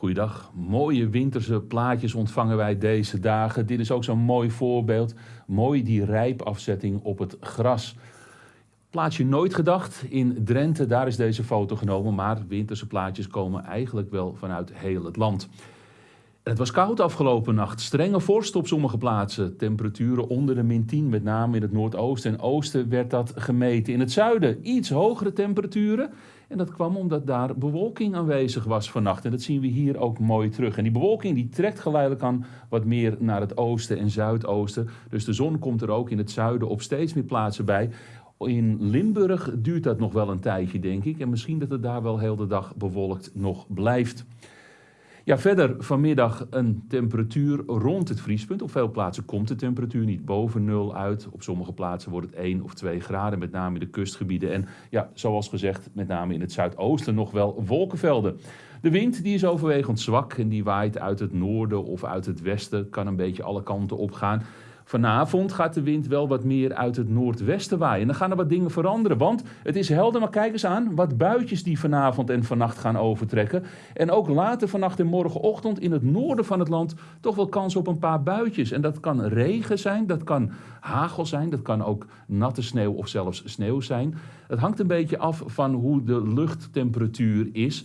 Goeiedag. Mooie winterse plaatjes ontvangen wij deze dagen. Dit is ook zo'n mooi voorbeeld. Mooi die rijpafzetting op het gras. Plaatsje nooit gedacht. In Drenthe, daar is deze foto genomen. Maar winterse plaatjes komen eigenlijk wel vanuit heel het land. Het was koud afgelopen nacht. Strenge vorst op sommige plaatsen. Temperaturen onder de min 10, met name in het noordoosten en oosten werd dat gemeten. In het zuiden iets hogere temperaturen. En dat kwam omdat daar bewolking aanwezig was vannacht. En dat zien we hier ook mooi terug. En die bewolking die trekt geleidelijk aan wat meer naar het oosten en zuidoosten. Dus de zon komt er ook in het zuiden op steeds meer plaatsen bij. In Limburg duurt dat nog wel een tijdje, denk ik. En misschien dat het daar wel heel de dag bewolkt nog blijft. Ja, verder vanmiddag een temperatuur rond het vriespunt. Op veel plaatsen komt de temperatuur niet boven nul uit. Op sommige plaatsen wordt het 1 of 2 graden, met name in de kustgebieden. En ja, zoals gezegd, met name in het zuidoosten nog wel wolkenvelden. De wind die is overwegend zwak en die waait uit het noorden of uit het westen. Kan een beetje alle kanten op gaan. Vanavond gaat de wind wel wat meer uit het noordwesten waaien. En dan gaan er wat dingen veranderen, want het is helder, maar kijk eens aan wat buitjes die vanavond en vannacht gaan overtrekken. En ook later vannacht en morgenochtend in het noorden van het land toch wel kans op een paar buitjes. En dat kan regen zijn, dat kan hagel zijn, dat kan ook natte sneeuw of zelfs sneeuw zijn. Het hangt een beetje af van hoe de luchttemperatuur is.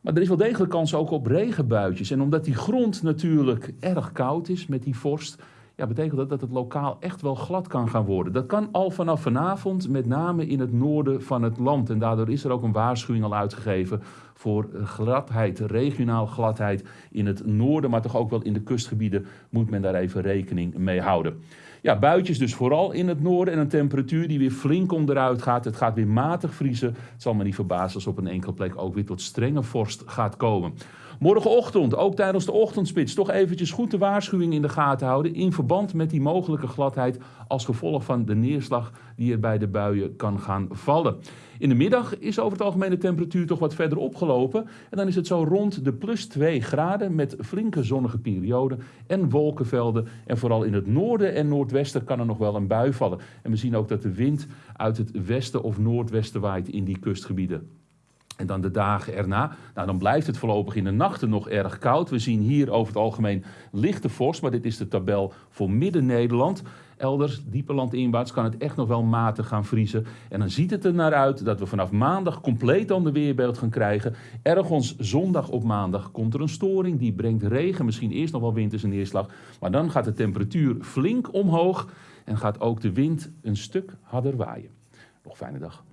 Maar er is wel degelijk kans ook op regenbuitjes. En omdat die grond natuurlijk erg koud is met die vorst ja, betekent dat dat het lokaal echt wel glad kan gaan worden. Dat kan al vanaf vanavond, met name in het noorden van het land. En daardoor is er ook een waarschuwing al uitgegeven voor gladheid, regionaal gladheid in het noorden, maar toch ook wel in de kustgebieden moet men daar even rekening mee houden. Ja, buitjes dus vooral in het noorden en een temperatuur die weer flink onderuit gaat. Het gaat weer matig vriezen. Het zal me niet verbazen als op een enkele plek ook weer tot strenge vorst gaat komen. Morgenochtend, ook tijdens de ochtendspits, toch eventjes goed de waarschuwing in de gaten houden in verband met die mogelijke gladheid als gevolg van de neerslag die er bij de buien kan gaan vallen. In de middag is over het algemeen de temperatuur toch wat verder opgelopen en dan is het zo rond de plus 2 graden met flinke zonnige perioden en wolkenvelden en vooral in het noorden en noordwesten kan er nog wel een bui vallen. En we zien ook dat de wind uit het westen of noordwesten waait in die kustgebieden. En dan de dagen erna, nou dan blijft het voorlopig in de nachten nog erg koud. We zien hier over het algemeen lichte vorst, maar dit is de tabel voor Midden-Nederland. Elders, dieper landinwaarts, kan het echt nog wel matig gaan vriezen. En dan ziet het er naar uit dat we vanaf maandag compleet ander weerbeeld gaan krijgen. Ergens zondag op maandag komt er een storing, die brengt regen, misschien eerst nog wel winterse neerslag. Maar dan gaat de temperatuur flink omhoog en gaat ook de wind een stuk harder waaien. Nog fijne dag.